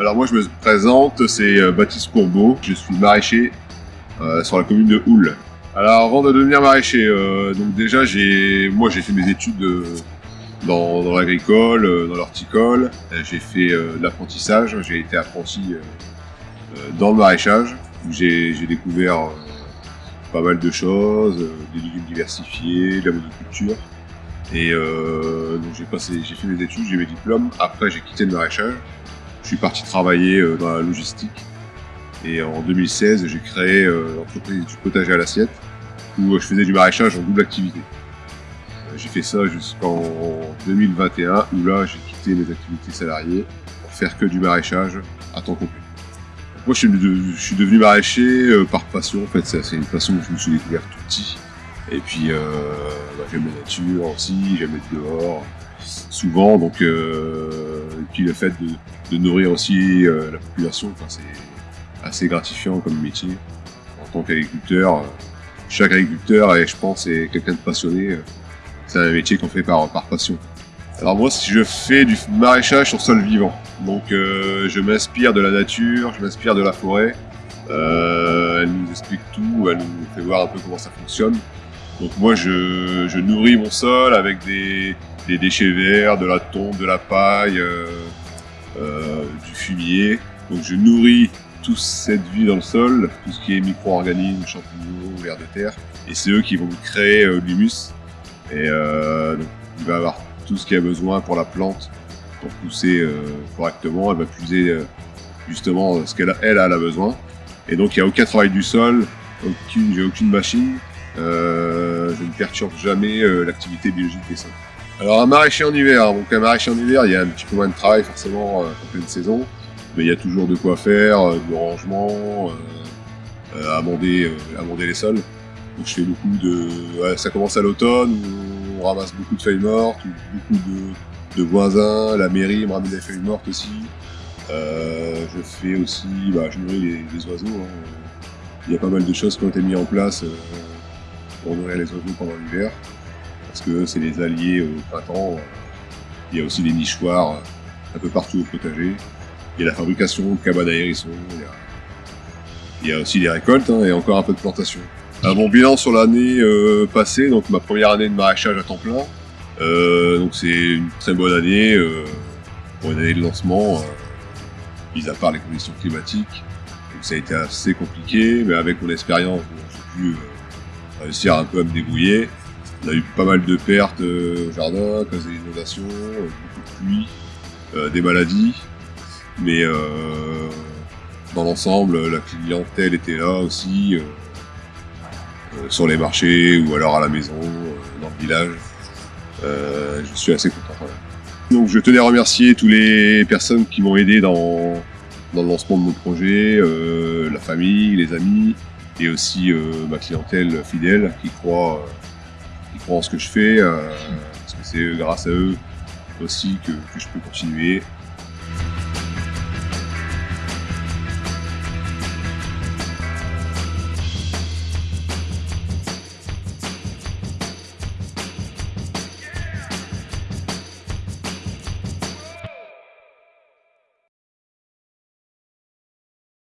Alors moi je me présente, c'est euh, Baptiste Courbeau, je suis maraîcher euh, sur la commune de Houle. Alors avant de devenir maraîcher, euh, donc déjà j'ai, moi j'ai fait mes études dans, dans l'agricole, dans l'horticole, j'ai fait de l'apprentissage, j'ai été apprenti dans le maraîchage, j'ai découvert pas mal de choses, des légumes diversifiés, de la monoculture. Et donc j'ai passé, j'ai fait mes études, j'ai mes diplômes. Après j'ai quitté le maraîchage. Suis parti travailler euh, dans la logistique. Et en 2016, j'ai créé euh, l'entreprise du potager à l'assiette, où euh, je faisais du maraîchage en double activité. J'ai fait ça jusqu'en 2021, où là j'ai quitté mes activités salariées pour faire que du maraîchage à temps complet. Moi je suis, de- je devenu maraîcher par passion, en fait c'est une passion que je me suis découvert tout petit. Et puis bah, j'aime la nature aussi, j'aime être dehors souvent, donc euh, et puis le fait de, nourrir aussi euh, la population, c'est assez gratifiant comme métier. En tant qu'agriculteur, euh, chaque agriculteur, et je pense, est quelqu'un de passionné. C'est un métier qu'on fait par, passion. Alors moi, je fais du maraîchage sur sol vivant, donc je m'inspire de la nature, je m'inspire de la forêt. Elle nous explique tout, elle nous fait voir un peu comment ça fonctionne. Donc moi, je, nourris mon sol avec des, déchets verts, de la tombe, de la paille, euh, euh, du fumier. Donc je nourris toute cette vie dans le sol, tout ce qui est micro-organismes, champignons, vers de terre. Et c'est eux qui vont créer euh, l'humus. Et il va avoir tout ce qu'il a besoin pour la plante pour pousser correctement. Elle va puiser justement ce qu'elle a, elle, elle a besoin. Et donc il n'y a aucun travail du sol, aucune, aucune machine. Euh, je ne perturbe jamais euh, l'activité biologique des sols. Alors un maraîcher en hiver, donc un maraîcher en hiver, il y a un petit peu moins de travail forcément euh, en pleine saison, mais il y a toujours de quoi faire, du rangement, euh, amender, amender les sols. Donc je fais beaucoup de, ouais, ça commence à l'automne on ramasse beaucoup de feuilles mortes, beaucoup de, de voisins, la mairie me ramène des feuilles mortes aussi. Euh, je fais aussi, bah, je nourris les, les oiseaux. hein. Il y a pas mal de choses qui ont été mises en place euh, pour nourrir les oiseaux pendant l'hiver parce que c'est les alliés au printemps. Il y a aussi des nichoirs euh, un peu partout au potager. Il y a la fabrication de cabanes à hérissons. Il y a, aussi les récoltes hein, et encore un peu de plantation. Alors, mon bilan sur l'année euh, passée, donc ma première année de maraîchage à temps plein, euh, donc c'est une très bonne année pour une année de lancement, mis à part les conditions climatiques. Donc ça a été assez compliqué, mais avec mon expérience, bon, j'ai pu réussir un peu à me débrouiller. On a eu pas mal de pertes euh, au jardin, cause des inondations, euh, de pluie, euh, des maladies. Mais dans l'ensemble, la clientèle était là aussi, sur les marchés ou alors à la maison, dans le village. Je suis assez content. voilà. Donc je tenais à remercier toutes les personnes qui m'ont aidé dans, le lancement de mon projet, la famille, les amis, et aussi euh, ma clientèle fidèle qui croit, euh, qui en ce que je fais, euh, parce que c'est grâce à eux aussi que je peux continuer